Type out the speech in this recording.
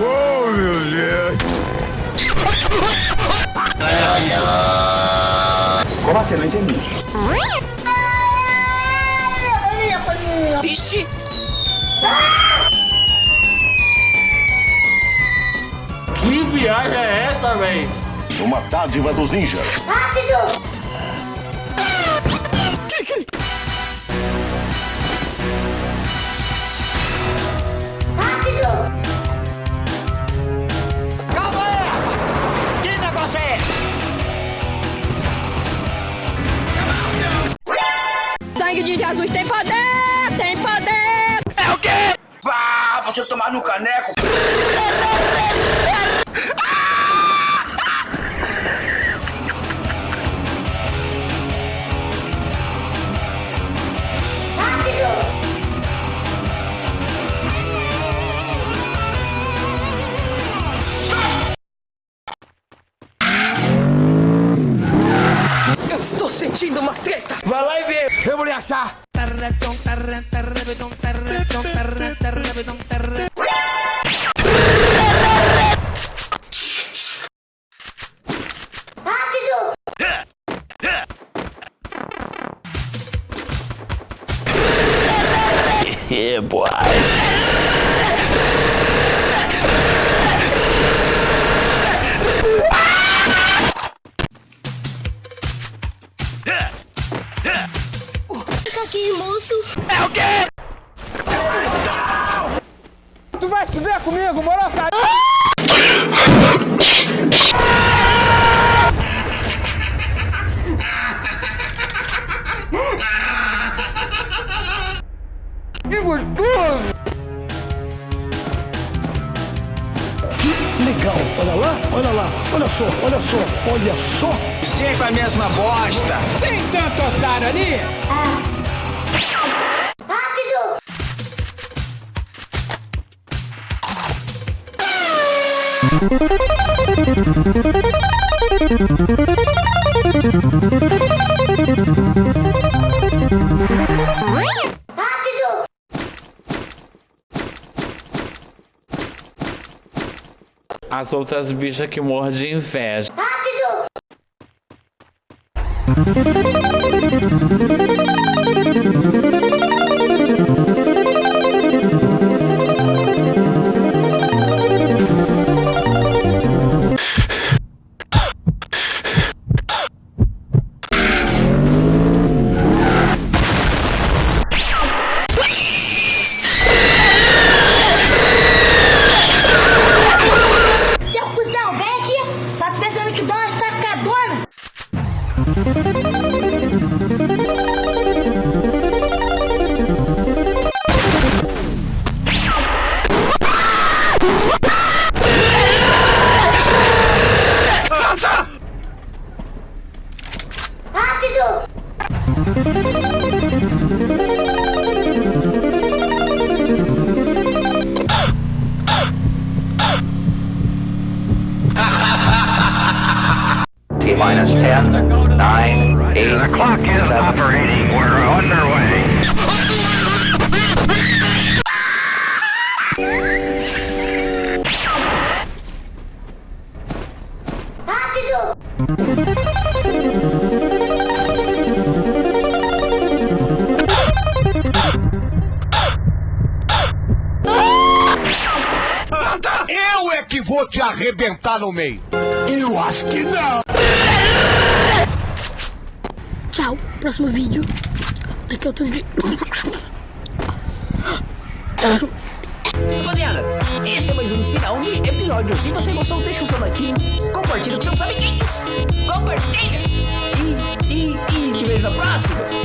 Oh, meu Deus. Como assim? Não entendi. Vixe. Que viagem é essa, véi? Uma dádiva dos ninjas. Rápido! Vá, você tomar no caneco. Eu estou sentindo uma treta! Vai lá e vê. Eu vou lhe achar. Yeah, boy. Fica aqui, moço. É o quê? Tu vai se ver comigo, moro, cara? Legal, olha lá, olha lá, olha só, olha só, olha só. Sempre a mesma bosta. Tem tanto otário ali? Rápido! Rápido! As outras bichas que morrem de inveja. Rápido! T minus 10, 9, 8, The clock is operating. We're underway. Rápido! Eu é que vou te arrebentar no meio. Eu acho que não. Tchau, próximo vídeo. Daqui a outro dia. Rapaziada, esse é mais um final de episódio. Se você gostou, deixa o seu like, compartilha com seus amiguinhos, compartilha e, e, e te vejo na próxima.